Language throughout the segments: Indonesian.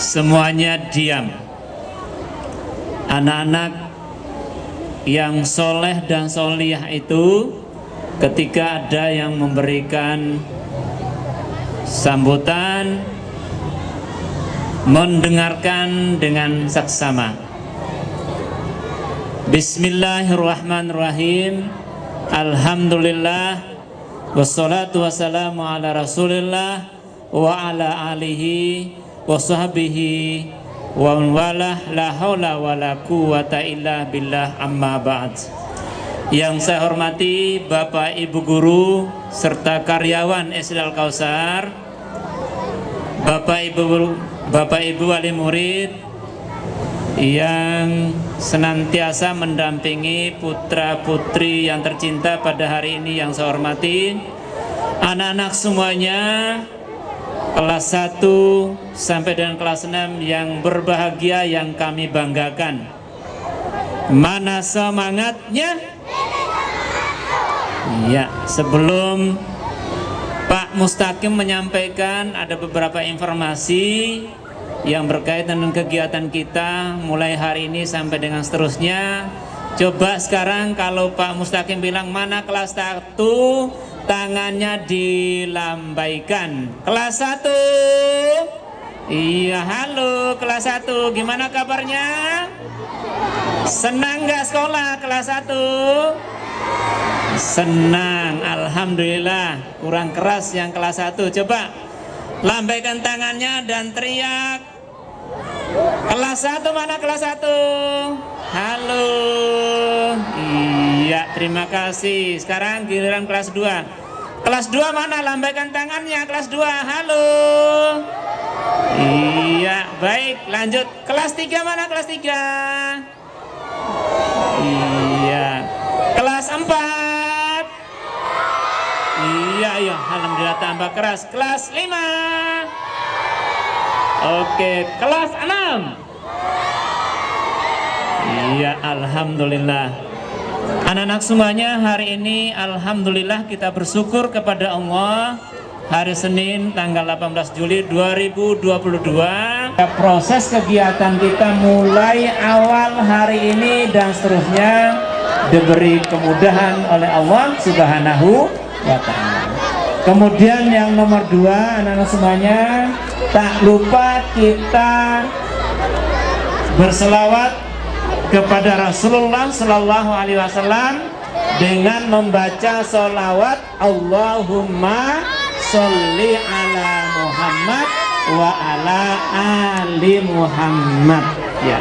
Semuanya diam. Anak-anak yang soleh dan soliyah itu ketika ada yang memberikan sambutan mendengarkan dengan saksama. Bismillahirrahmanirrahim. Alhamdulillah wassalatu wassalamu ala Rasulillah wa ala alihi wa sahbihi wa walah la haula wa la quwata illa billah amma ba'd. Yang saya hormati Bapak Ibu guru serta karyawan SD Al Kausar, Bapak Ibu Bapak Ibu wali murid yang senantiasa mendampingi putra-putri yang tercinta pada hari ini yang saya hormati anak-anak semuanya kelas 1 sampai dengan kelas 6 yang berbahagia yang kami banggakan mana semangatnya ya sebelum Pak Mustaqim menyampaikan ada beberapa informasi yang berkaitan dengan kegiatan kita mulai hari ini sampai dengan seterusnya. Coba sekarang kalau Pak Mustaqim bilang mana kelas 1 tangannya dilambaikan. Kelas 1 Iya halo kelas 1 gimana kabarnya? Senang gak sekolah kelas 1? Senang, Alhamdulillah Kurang keras yang kelas 1 Coba lambaikan tangannya dan teriak Kelas 1 mana kelas 1? Halo Iya, terima kasih Sekarang giliran kelas 2 Kelas 2 mana? Lambaikan tangannya Kelas 2, halo Iya, baik lanjut Kelas 3 mana kelas 3? Iya Kelas 4 Iya, iya, alhamdulillah tambah keras. Kelas 5. Oke, kelas 6. Iya, alhamdulillah. Anak-anak semuanya hari ini alhamdulillah kita bersyukur kepada Allah. Hari Senin tanggal 18 Juli 2022 proses kegiatan kita mulai awal hari ini dan seterusnya diberi kemudahan oleh Allah Subhanahu wa ta'ala. Kemudian yang nomor dua anak-anak semuanya tak lupa kita berselawat kepada Rasulullah Shallallahu Alaihi Wasallam dengan membaca solawat Allahumma sholli ala Muhammad wa ala ali Muhammad. Ya.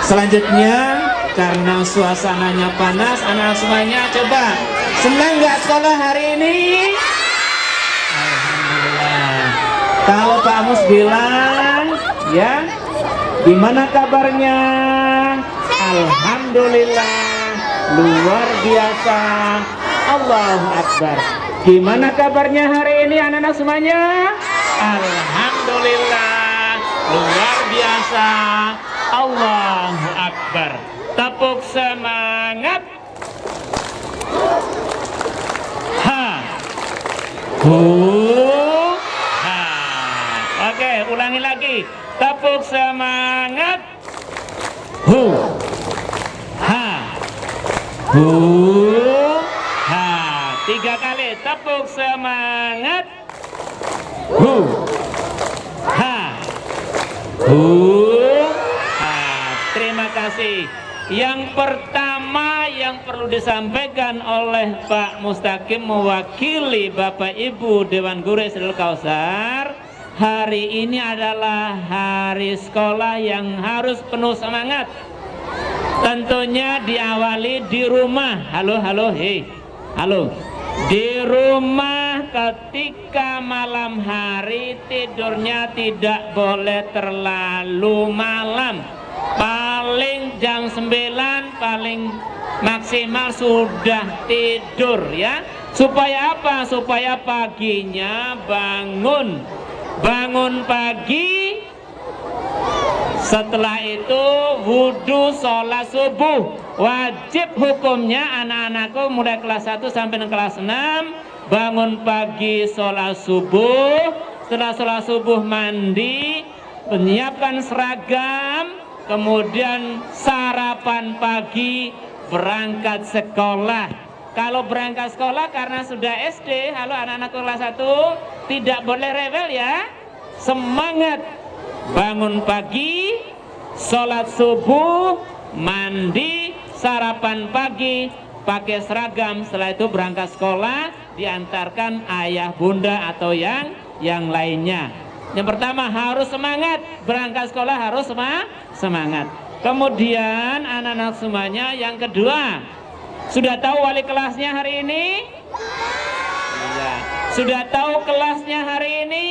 Selanjutnya karena suasananya panas anak semuanya coba senang nggak sekolah hari ini? Alhamdulillah. Kalau Pak Mus bilang ya gimana kabarnya Alhamdulillah. Luar biasa. Allahu Akbar. Gimana kabarnya hari ini anak-anak semuanya? Alhamdulillah. Luar biasa. Allahu Akbar. Tepuk semangat. Ha. Hu. Ha. Oke ulangi lagi. Tepuk semangat. Hu hu ha tiga kali tepuk semangat. Hu ha. Hu ha. Terima kasih. Yang pertama yang perlu disampaikan oleh Pak Mustaqim mewakili Bapak Ibu Dewan Guru Isral Kausar hari ini adalah hari sekolah yang harus penuh semangat tentunya diawali di rumah. Halo, halo, hei, halo. Di rumah ketika malam hari tidurnya tidak boleh terlalu malam. Paling jam 9 paling maksimal sudah tidur ya. Supaya apa? Supaya paginya bangun. Bangun pagi setelah itu wudhu sholat subuh. Wajib hukumnya anak-anakku mulai kelas 1 sampai kelas 6 bangun pagi sholat subuh. Setelah sholat subuh mandi menyiapkan seragam. Kemudian sarapan pagi berangkat sekolah. Kalau berangkat sekolah karena sudah SD halo anak-anak kelas 1 tidak boleh rebel ya. Semangat bangun pagi, sholat subuh, mandi, sarapan pagi, pakai seragam, setelah itu berangkat sekolah, diantarkan ayah bunda atau yang yang lainnya. Yang pertama harus semangat, berangkat sekolah harus semangat. Kemudian anak-anak semuanya yang kedua, sudah tahu wali kelasnya hari ini? Iya. Sudah tahu kelasnya hari ini?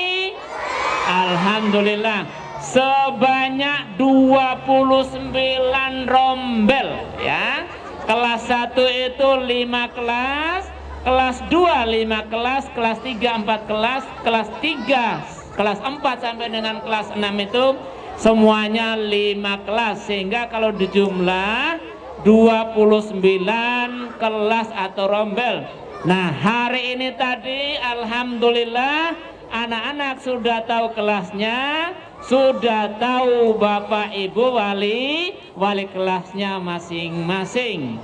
Alhamdulillah sebanyak 29 rombel ya. Kelas 1 itu 5 kelas kelas 2 5 kelas kelas 3 4 kelas kelas 3 kelas 4 sampai dengan kelas 6 itu semuanya 5 kelas. Sehingga kalau dijumlah 29 kelas atau rombel. Nah hari ini tadi Alhamdulillah anak-anak sudah tahu kelasnya sudah tahu Bapak Ibu wali wali kelasnya masing-masing.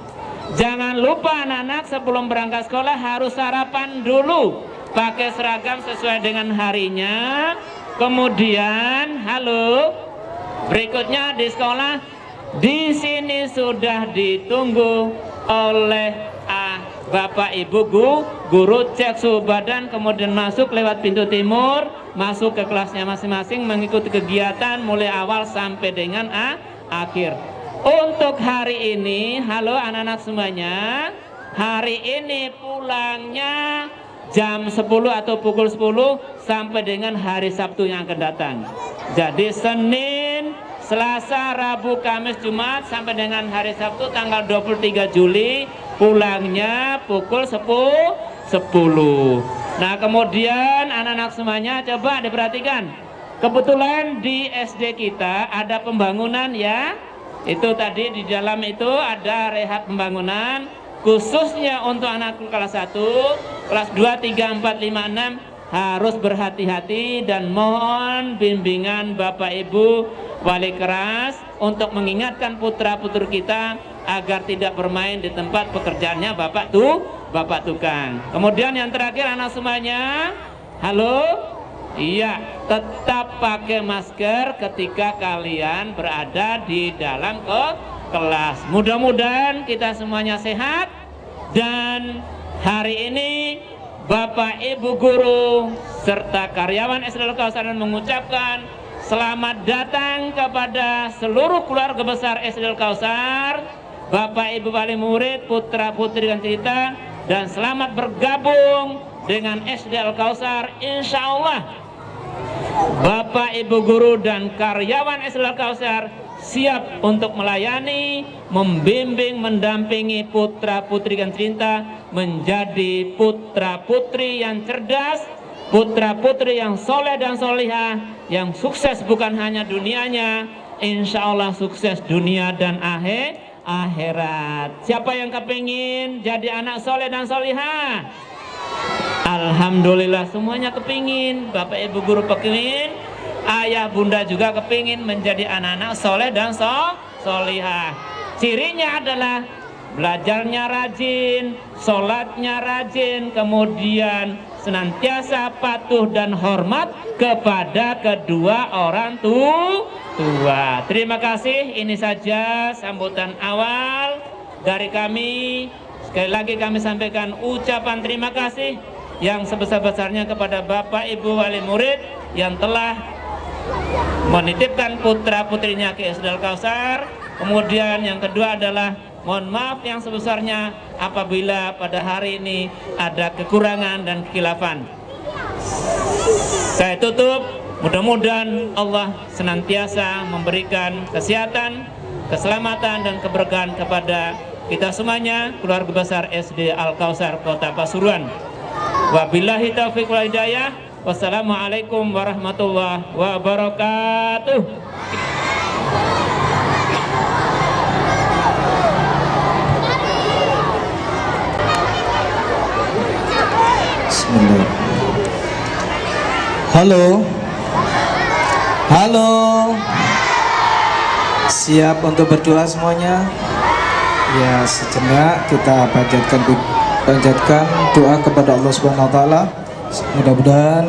Jangan lupa anak-anak sebelum berangkat sekolah harus sarapan dulu. Pakai seragam sesuai dengan harinya. Kemudian, halo, berikutnya di sekolah di sini sudah ditunggu oleh Bapak Ibu guru, guru cek suhu badan kemudian masuk lewat pintu timur masuk ke kelasnya masing-masing mengikuti kegiatan mulai awal sampai dengan a, akhir. Untuk hari ini halo anak-anak semuanya hari ini pulangnya jam 10 atau pukul 10 sampai dengan hari Sabtu yang akan datang. Jadi Senin Selasa, Rabu, Kamis, Jumat sampai dengan hari Sabtu tanggal 23 Juli pulangnya pukul 10 10. Nah, kemudian anak-anak semuanya coba diperhatikan. Kebetulan di SD kita ada pembangunan ya. Itu tadi di dalam itu ada rehat pembangunan khususnya untuk anak kelas 1, kelas 2, 3, 4, 5, 6 harus berhati-hati dan mohon bimbingan Bapak Ibu wali keras untuk mengingatkan putra-putri kita agar tidak bermain di tempat pekerjaannya Bapak tuh Bapak tukang. Kemudian yang terakhir anak semuanya, halo, iya tetap pakai masker ketika kalian berada di dalam ke kelas. Mudah-mudahan kita semuanya sehat dan hari ini Bapak Ibu guru serta karyawan SDL Kausaran mengucapkan selamat datang kepada seluruh keluarga besar SDL Kausar, Bapak Ibu wali murid, putra putri dan cerita dan selamat bergabung dengan SDL Kausar. Insya Allah Bapak Ibu guru dan karyawan SDL Kausar siap untuk melayani, membimbing, mendampingi putra putri dan cinta menjadi putra putri yang cerdas, putra putri yang soleh dan solihah, yang sukses bukan hanya dunianya, insya Allah sukses dunia dan akhir akhirat. Siapa yang kepingin jadi anak soleh dan solihah? Alhamdulillah semuanya kepingin Bapak ibu guru kepingin ayah bunda juga kepingin menjadi anak-anak soleh dan so, solihah. Cirinya adalah belajarnya rajin, sholatnya rajin, kemudian senantiasa patuh dan hormat kepada kedua orang tua. Terima kasih, ini saja sambutan awal dari kami. Sekali lagi kami sampaikan ucapan terima kasih yang sebesar-besarnya kepada Bapak Ibu Wali Murid yang telah menitipkan putra putrinya ke Isdal Kausar Kemudian yang kedua adalah mohon maaf yang sebesarnya apabila pada hari ini ada kekurangan dan kekilafan. Saya tutup, mudah-mudahan Allah senantiasa memberikan kesehatan, keselamatan dan keberkahan kepada kita semuanya, keluarga besar SD Al-Kausar Kota Pasuruan. Wabillahi taufiq wal hidayah. Wassalamualaikum warahmatullahi wabarakatuh. Bismillah. Halo. Halo. Siap untuk berdoa semuanya? Ya, sejenak kita panjatkan panjatkan doa kepada Allah Subhanahu wa taala. Mudah-mudahan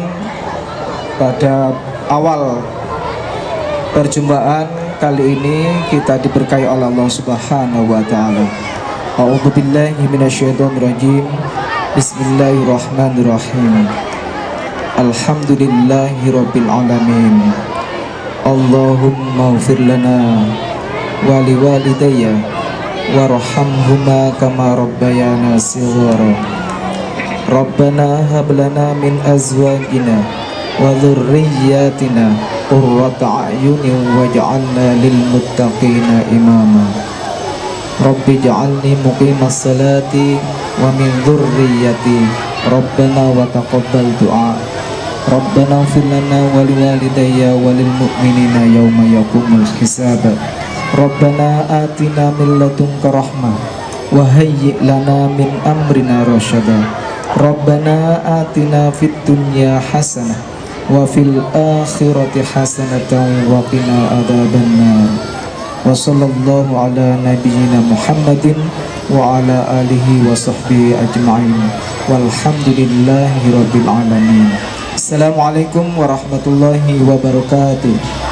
pada awal perjumpaan kali ini kita diberkahi oleh Allah Subhanahu wa taala. A'udzubillahi. Bismillahirrahmanirrahim. Alhamdulillahi rabbil alamin. Allahumma ufir lana wa liwalidayya warhamhuma kama rabbayana shighara. Rabbana hab min azwajina wa dhurriyyatina qurrata a'yunin waj'alna lil imama. Rabbi ja'alni muqimas salati wa min dhurriyyati Rabbana wa taqabbal du'a. Rabbana ighfir lana wa liwalidayya wa lil mu'minina yawma yaqumul hisab. Rabbana atina min ladunka rahmah wa hayyi' lana min amrina rasyada Rabbana atina fid dunya hasanah wa fil akhirati hasanatan wa qina adzabannar wa sallallahu ala nabiyyina Muhammadin wa ala alihi wa sahbihi ajma'in walhamdulillahi rabbil alamin Assalamualaikum warahmatullahi wabarakatuh